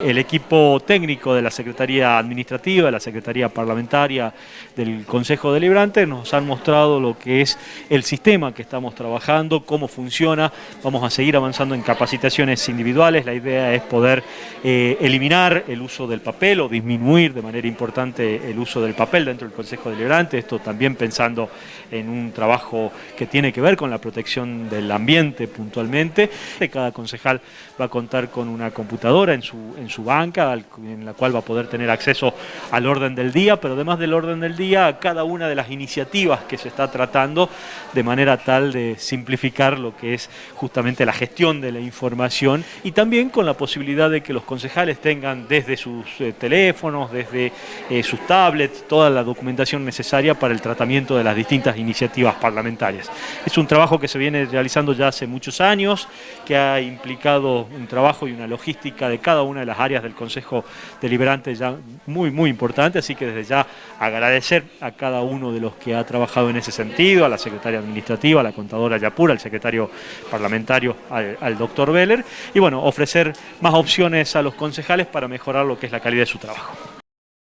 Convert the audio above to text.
El equipo técnico de la Secretaría Administrativa, de la Secretaría Parlamentaria del Consejo Deliberante nos han mostrado lo que es el sistema que estamos trabajando, cómo funciona. Vamos a seguir avanzando en capacitaciones individuales. La idea es poder eh, eliminar el uso del papel o disminuir de manera importante el uso del papel dentro del Consejo Deliberante. Esto también pensando en un trabajo que tiene que ver con la protección del ambiente puntualmente. Cada concejal va a contar con una computadora en su su banca, en la cual va a poder tener acceso al orden del día, pero además del orden del día, a cada una de las iniciativas que se está tratando, de manera tal de simplificar lo que es justamente la gestión de la información y también con la posibilidad de que los concejales tengan desde sus eh, teléfonos, desde eh, sus tablets, toda la documentación necesaria para el tratamiento de las distintas iniciativas parlamentarias. Es un trabajo que se viene realizando ya hace muchos años, que ha implicado un trabajo y una logística de cada una de las áreas del Consejo Deliberante ya muy, muy importante, así que desde ya agradecer a cada uno de los que ha trabajado en ese sentido, a la secretaria administrativa, a la contadora Yapura, al secretario parlamentario, al, al doctor Beller, y bueno, ofrecer más opciones a los concejales para mejorar lo que es la calidad de su trabajo.